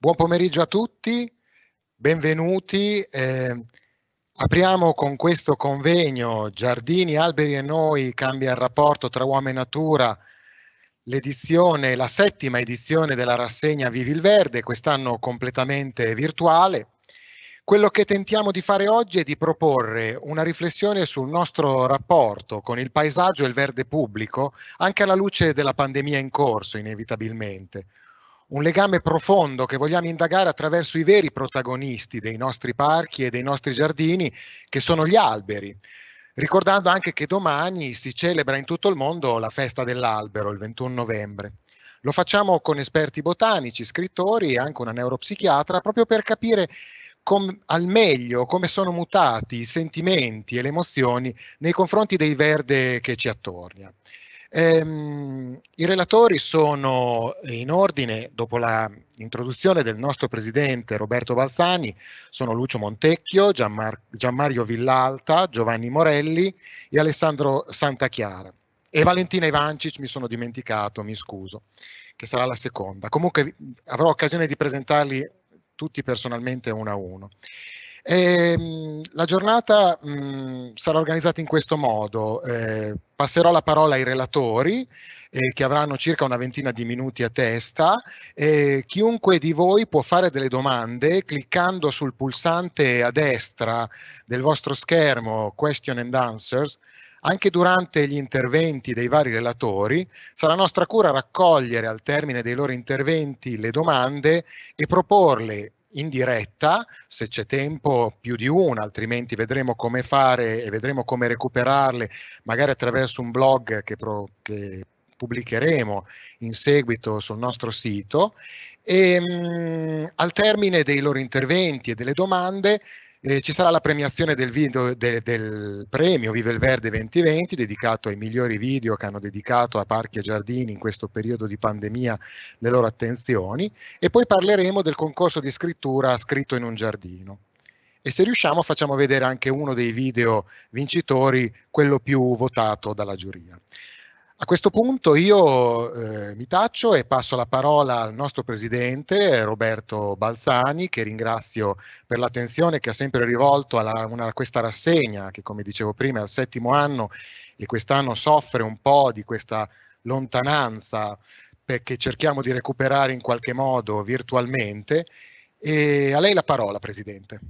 Buon pomeriggio a tutti, benvenuti. Eh, apriamo con questo convegno Giardini, Alberi e Noi, cambia il rapporto tra uomo e natura, l'edizione, la settima edizione della rassegna Vivi il Verde, quest'anno completamente virtuale. Quello che tentiamo di fare oggi è di proporre una riflessione sul nostro rapporto con il paesaggio e il verde pubblico, anche alla luce della pandemia in corso, inevitabilmente un legame profondo che vogliamo indagare attraverso i veri protagonisti dei nostri parchi e dei nostri giardini, che sono gli alberi. Ricordando anche che domani si celebra in tutto il mondo la festa dell'albero, il 21 novembre. Lo facciamo con esperti botanici, scrittori e anche una neuropsichiatra, proprio per capire com, al meglio come sono mutati i sentimenti e le emozioni nei confronti del verde che ci attornia. Ehm, I relatori sono in ordine, dopo l'introduzione del nostro presidente Roberto Balzani, sono Lucio Montecchio, Gianmar Gianmario Villalta, Giovanni Morelli e Alessandro Santachiara. E Valentina Ivancic mi sono dimenticato, mi scuso, che sarà la seconda. Comunque avrò occasione di presentarli tutti personalmente uno a uno. E, ehm, la giornata mh, sarà organizzata in questo modo. Eh, passerò la parola ai relatori eh, che avranno circa una ventina di minuti a testa. Eh, chiunque di voi può fare delle domande cliccando sul pulsante a destra del vostro schermo Question and Answers. Anche durante gli interventi dei vari relatori sarà nostra cura raccogliere al termine dei loro interventi le domande e proporle in diretta, se c'è tempo più di una, altrimenti vedremo come fare e vedremo come recuperarle, magari attraverso un blog che, pro, che pubblicheremo in seguito sul nostro sito. E, mh, al termine dei loro interventi e delle domande eh, ci sarà la premiazione del, video, de, del premio Vive il Verde 2020 dedicato ai migliori video che hanno dedicato a parchi e giardini in questo periodo di pandemia le loro attenzioni e poi parleremo del concorso di scrittura scritto in un giardino. E se riusciamo facciamo vedere anche uno dei video vincitori, quello più votato dalla giuria. A questo punto io eh, mi taccio e passo la parola al nostro presidente Roberto Balzani, che ringrazio per l'attenzione che ha sempre rivolto a questa rassegna, che come dicevo prima è al settimo anno e quest'anno soffre un po' di questa lontananza perché cerchiamo di recuperare in qualche modo virtualmente. E a lei la parola, Presidente.